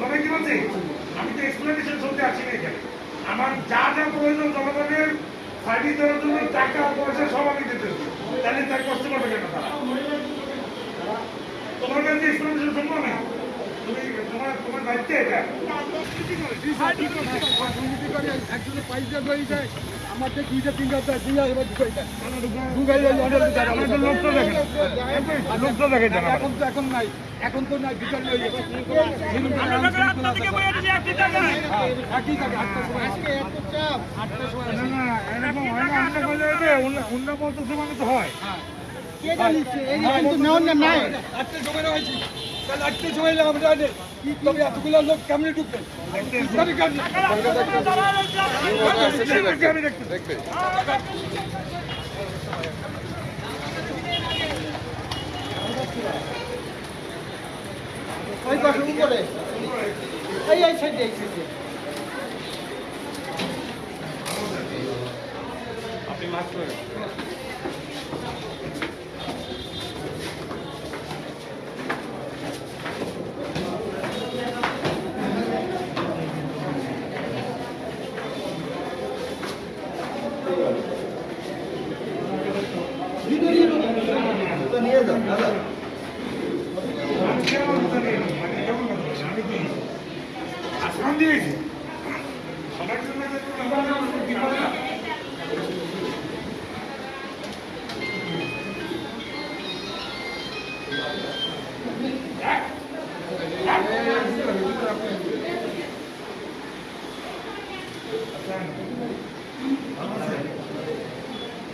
কথাটা কি বলছি আমি তো এক্সপ্লেনেশন শুনতে আসি না এখানে আমার যা যা প্রয়োজন জনগণের সার্ভিস দেওয়ার জন্য টাকা পয়সা সব আমি দিতেছি তাহলে তার কষ্ট করবে কেন তারা তোমার কাছে এক্সপ্লেনেশন শুনব তুমি তোমার তোমার দায়িত্ব এটা একজনের পয়সা হয়ে যায় আমার তো দুইটা তিনটা দেয় দুই এবার ঢুকাই দেয়। অনেক তো লোকটা দেখেন। লোকটা এখন তো এখন নাই। এখন তো নাই বিচার নেই। একই থাকে আটটার সময়। না না এরকম হয় না অন্য বলে অন্য বলতেছে মানে তো হয়। আটটার সময় হয়েছে। তাহলে আটটার সময় জানি তবে এতগুলো লোক কেমনে ঢুকবে? জানি কেমনে? আমি ওই পাশে উপরে। এই এই সাইডে এই সাইডে। নিয়ে যাও দাদা আমি কেমন জানি মানে কেমন কথা বলছি? আমি কি আসমান দিয়েছি সবার জন্য যে কোনো ব্যাপার বিপদ না।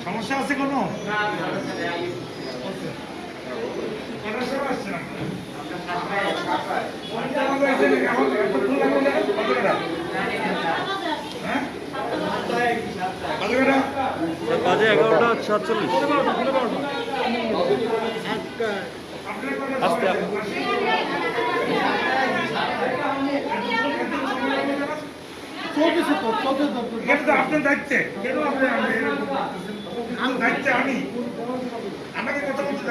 সমস্যা আছে কোনো কটার সময় আসছেন আপনারা? হ্যাঁ? কত করে? বাজে এগারোটা সাতচল্লিশ। আস্তে আপনার দায়িত্বে আমি। আমাকে কথা বলতে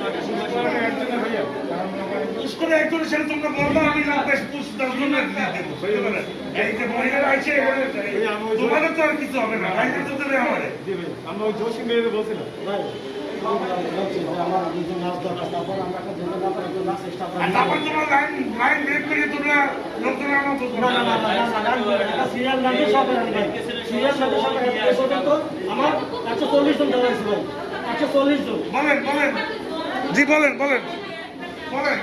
করে একজন সেটা তোমরা বলব আমি না বেশ পুশ দশ জন দেবো এই যে মহিলারা আছে তোমাদের তো আর কিছু হবে না ভাই তো দেবে আমারে। আমরা ওই জোশী মেয়ের বলছিলাম। তারপর তোমরা লাইন লাইন করে তোমরা লোকজন আমার একশো চল্লিশ জন দেওয়া হয়েছিল একশো চল্লিশ জন। বলেন বলেন। জি বলেন বলেন। বলেন।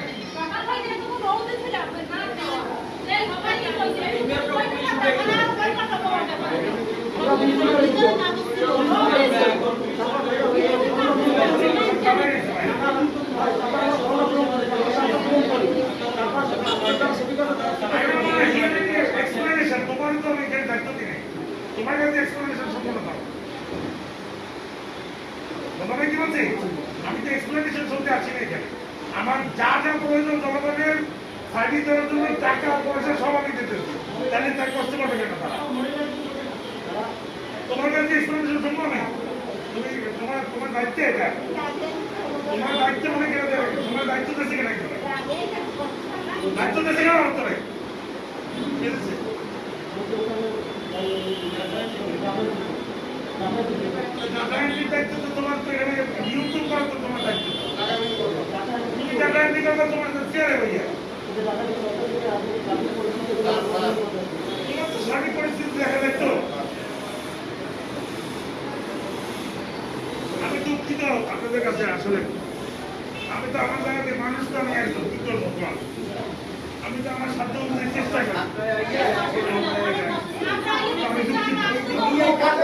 তোমার কাছে এক্সপ্লেনেশন সম্পূর্ণ দাও তোমাকে কি বলছি? আমি তো এক্সপ্লেনেশন শুনতে আসি না এখানে। আমার যা যা প্রয়োজন জনগণের সার্ভিস দেওয়ার জন্য, টাকা, পয়সা সব আমি দিতেছি তাহলে তার কষ্ট করবে কেন তারা? তোমার কাছে এক্সপ্লেনেশন শুনব আমি? তুমি তোমার তোমার দায়িত্ব এটা? তোমার দায়িত্ব মনে কেন দেবে? তোমার দায়িত্ব দেশে কেন দায়িত্ব দেশে কেন করতে হবে ঠিক আছে দাদাইনির দায়িত্ব তো তোমার তো এখানে ইউটিউব করা তো তোমার দায়িত্ব তুমি দাদাইনি করবে তোমার তো চেয়ারে ভাইয়া তোমার তো আমি দুঃখিত আপনাদের কাছে আসলে আমি তো আমার জায়গাতে মানুষ তো আমি একদম কি করব আমি তো আমার সাধ্য চেষ্টা করি আমি দুঃখিত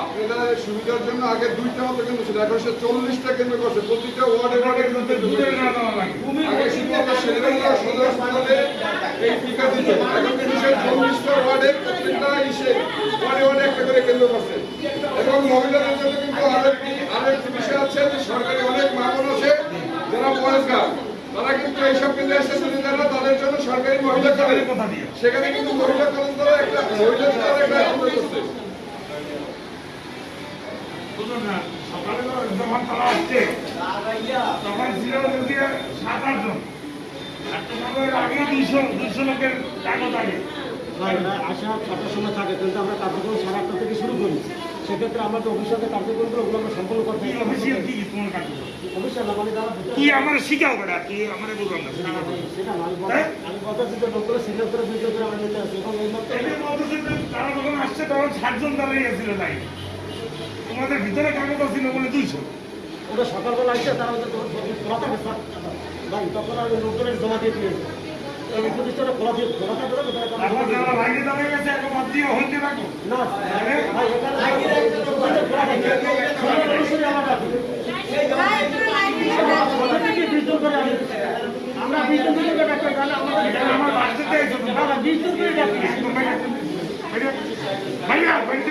আপনাদের সুবিধার জন্য আগে দুইটা মতো কেন্দ্র ছিল এখন সে চল্লিশটা কেন্দ্র করছে। প্রতিটা ওয়ার্ডে ওয়ার্ডে কিন্তু এই টিকা দিত এখন সে চল্লিশটা প্রত্যেকটা ইসে ওয়ার্ডে ওয়ার্ডে একটা করে কেন্দ্র করছে। এবং মহিলাদের জন্য কিন্তু আরেকটি আরেকটি বিষয় আছে যে সরকারি অনেক মামন আছে যারা তারা কিন্তু এইসব কেন্দ্রে এসে যদি তাদের জন্য সরকারি মহিলা সেখানে কিন্তু মহিলা কলেজ দ্বারা একটা মহিলা দ্বারা একটা কেন্দ্র করছে বুঝুন না সকালে তো যখন তারা আসছে সাত আট জন আর আগে দুইশো দুইশো লোকের আসা ছটার সময় থাকে আমরা কার্যক্রম সাড়ে আটটা থেকে শুরু করি সেক্ষেত্রে আমরা যে অফিসিয়ালে কার্যক্রমগুলো ওগুলো আমরা সম্পন্ন করতে কাগজ অফিসিয়াল মানে যারা কি আমার শিখাও বেটা কি আমার বুঝলাম না না, না, সেটা না, আমি গত দুটো লোকগুলো সিনিয়র করে করে আমরা নিতে আসি এবং এই তারা যখন আসছে তখন ষাটজন দাঁড়িয়ে গেছিল তাই তোমাদের ভিতরে কাগজ ছিল বলে দুইশো ওটা সকালবেলা আসছে তারা ওদের খোলা থাকে ভাই তখন আমি লোকজনের জমা দিয়ে দিয়েছি। প্রতিষ্ঠানটা খোলা দিয়ে খোলা না, না আমার। আমাদেরকে বিদ্যুৎ করে ডাক্তার তাহলে আমাদের আমার না, না, করে। ভাইয়া বাড়িতে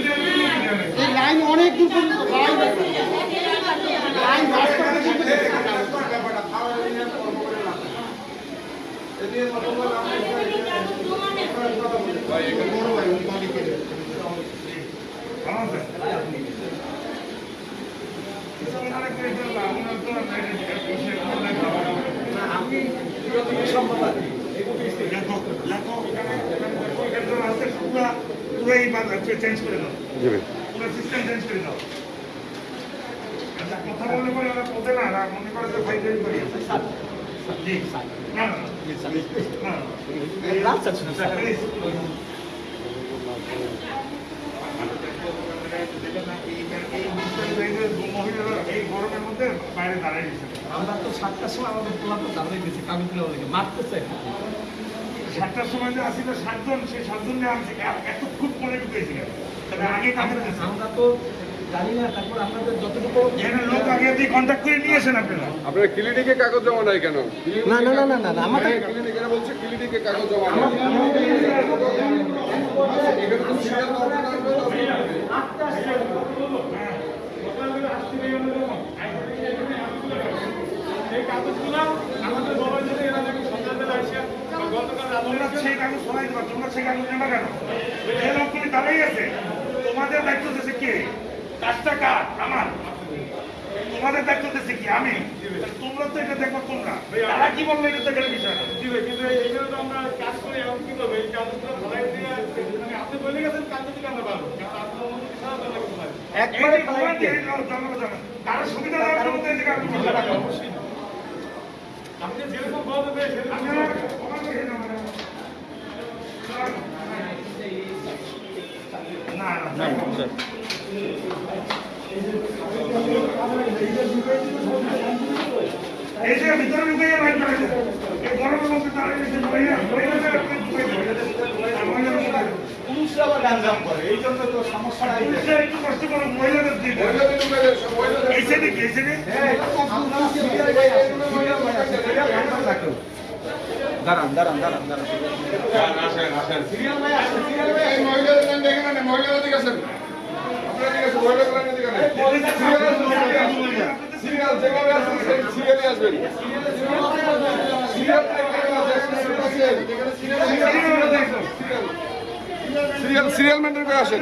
লাইন অনেক দূর পর্যন্ত লাইন আছে। লাইন বসে online দেখো, দেখো, এখানে- পুরা- পুরা এই চেঞ্জ করে দাও। সিস্টেম চেঞ্জ করে দাও। আচ্ছা কথা বললে পরে ওরা বোঝে না মনে করে যে ফাইল করি। জি। না না না। না এই গরমের মধ্যে বাইরে দাঁড়িয়ে গেছে আমরা তো সাতটার সময় আমাদের তো দাঁড়িয়ে গেছে কামিগুলো মারতে চাই সাতটার সময় যে আসিল সাতজন সেই সাতজন যে আনছে। এ- এত খুব মনে ঢুকেছিল তবে আগে কাজে গেছে আমরা তো জানি না তারপর আপনাদের যতটুকু লোক আগে দিয়ে কন্ট্যাক্ট করে নিয়ে আসেন আপনারা। আপনার ক্লিনিকে কাগজ জমা নাই কেন? না না না না না না আমাদের ক্লিনিকে বলছে ক্লিনিকে কাগজ জমা নাই এখানে তো সিরিয়াল নম্বর এই কাগজগুলো আমাদের বলা হয়েছে এরা নাকি এসে বা গতকাল সেই কাগজ সবাই তোমরা সেই কাগজ নেবা কেন? যে লোকগুলি দাঁড়াই আছে। তোমাদের দায়িত্ব দিচ্ছে কে? কাজটা কার আমার। তোমাদের দায়িত্ব দিচ্ছে কি? আমি। তোমরা তো এটা দেখো তোমরা। তারা কি বলল এটা তো বিষয় না। কিন্তু এইগুলো তো আমরা কাজ করি এখন কি করব? এই কাজগুলো ধরাই দিয়ে মানে আপনি বলে গেছেন কাজ যদি আমরা পারব কারও সুবিধা দেওয়ার জন্য। আপনি যেরকম বলবেন সেরকম এই ভিতরে ঢুকে বাইর এই গরমের মধ্যে তারা এসে মহিলা মহিলাদের। পুরুষরা আবার গাঞ্জাম করে এই জন্য তো মহিলাদের দিয়ে। মহিলাদের এই সাইডে কি এই সাইডে দাঁড়ান দাঁড়ান দাঁড়ান দাঁড়ান। সিরিয়াল সিরিয়াল মেনটেন করে আসেন।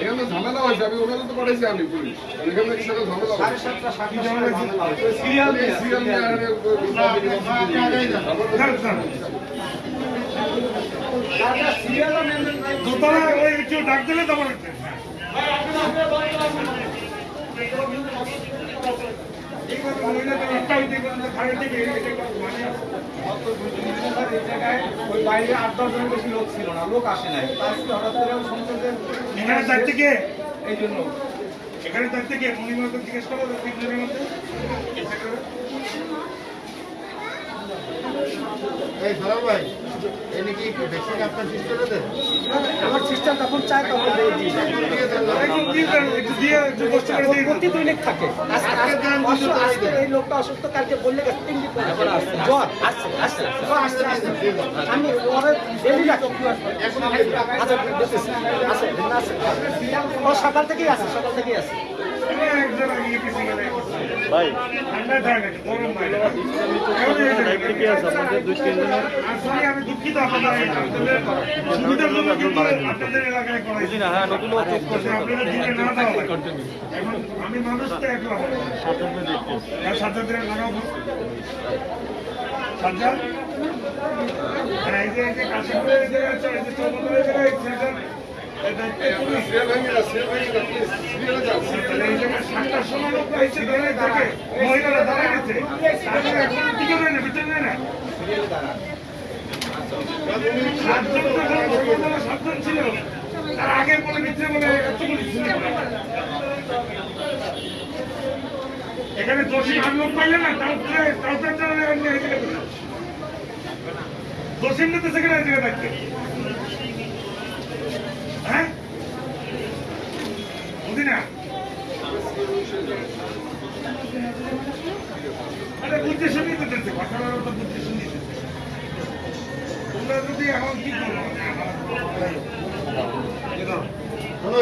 এখানে ঝামেলা হয়েছে আমি ওখানে তো পাঠাইছি আমি পুলিশ। এখানে কি সাথে ঝামেলা সিরিয়াল সিরিয়াল। দোতলা ওই একটু ডাক দিলে তখন বাইরে আট দশ জনের বেশি লোক ছিল না লোক আসে নাই হঠাৎ করে যে এখানে থাকতে এই জন্য এখানে থাকতে কে মণিমাকে জিজ্ঞেস করো তিনজনের মধ্যে। এই সরল ভাই সিস্টারে আমার সিস্টেম তখন চায় তখন দিই। প্রতি দৈনিক থাকে। অসুস্থ- এই লোকটা অসুস্থ কালকে বললে তিন জ্বর? আসছে আসছে আসছে। আমি আচ্ছা দেখতেছি আছে আছে। ও সকাল থেকেই আছে সকাল থেকেই আছে। গেলে। ঠান্ডা থাকে? গরম বাইরে। কেমন হয়েছে? আসলে আমি দুঃখিত আপনাদের সুবিধার জন্য কিন্তু আপনাদের এলাকায় করাইছি। আপনারা দূরে না যাওয়া এখন আমি মানুষ তো একলা। হ্যাঁ, সাজ্জাদের লাগাবো সাজ্জাদ? হ্যাঁ, এই যে এই যে কাশিমপুরের জায়গায় এই যে জায়গায়, না না সাতটার সময় লোক এসে দাঁড়িয়ে থাকে, মহিলারা দাঁড়িয়ে গেছে। না, ভিতরে দেয় না। সাতজন তো এখন সকালবেলা সাতজন ছিল। তার আগে বলে ভিতরে বলে। এখানে দোষী আর লোক পাইলে না তাও তুলে- তাও তো একটা এমনি হয়ে গেছে। দোষী নিতে সেখানে থাকবে হ্যাঁ বুঝি না আরে বুঝতে শুনিয়ে দিতেছে কথাটা বুঝতে শুনিয়ে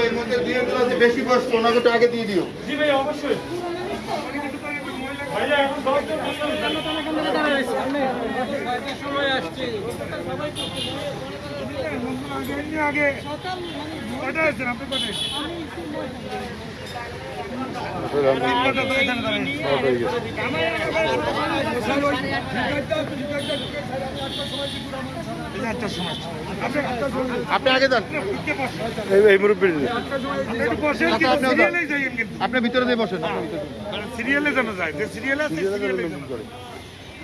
এর মধ্যে দিয়ে দিল যে বেশি বয়স্ক ওনাকে একটু আগে দিয়ে দিও। জি ভাই অবশ্যই। ভাইয়া এখন দশজন আগে আগে। কয়টা আছেন? আপনি কয়টা আপনি আটটার সময় আপনি আগে যান। এই মুরব্বী আপনি একটু বসেন কিন্তু সিরিয়ালেই যাইয়েন কিন্তু আপনি ভিতরে দিয়ে বসেন। সিরিয়ালে যেন যায়। যে সিরিয়ালে আছে সিরিয়ালে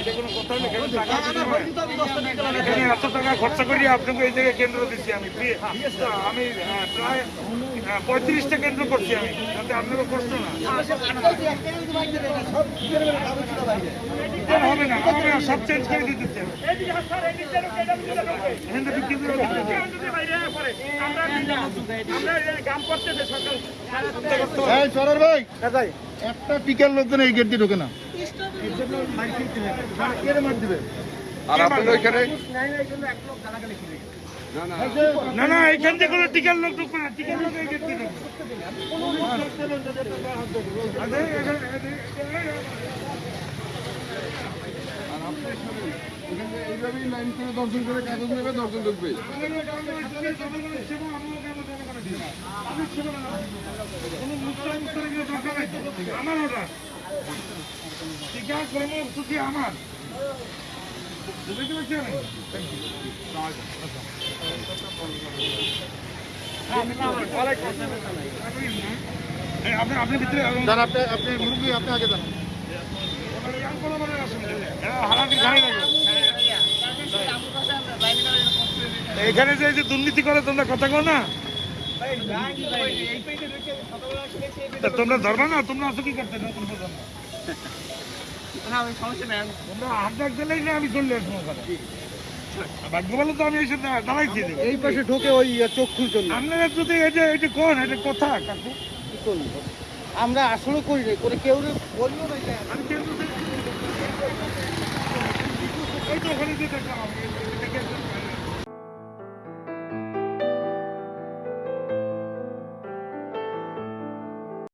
এটা কোনো কথা? টাকা এখানে এত টাকা খরচা করি আপনাকে এই জায়গায় কেন্দ্র দিচ্ছি আমি। আমি প্রায় আহ, পঁয়ত্রিশটা কেন্দ্র করছি আমি। যাতে কষ্ট না। হবে না সব চেঞ্জ করে দিতেছি বিক্রি করে সরল একটা টিকার লোকজন এই গেট দিয়ে ঢোকে না। আর আপনাদের ওইখানে না না এখান থেকে কোনো টিকার লোক ঢুকবে না টিকার লোক এই গেট এখানে এইভাবেই লাইন করে দর্শন করে কাগজ নেবে দর্শন ঢুকবে। আমার ওটা টিকা কর্মসূচি আমার। বুঝতে আপনি আপনি ভিতরে আপনি আপনি মুরব্বী আপনি আগে যান এখানে যে এই যে দুর্নীতি করে তোমরা কথা কো না। তোমরা ধরবা না তোমরা আছো কি করতে? আমি সমস্যা নেই তোমরা হাত ডাক দিলেই তো আমি এসে দাঁড়াই এই পাশে ঢোকে ওই ইয়ে, চক্ষু চলে আপনারা এটা এটা কোন এটা কথা কাকু? কি করলি আমরা আসলে করি নাই করে কেউ বলল না আমি কেউ এই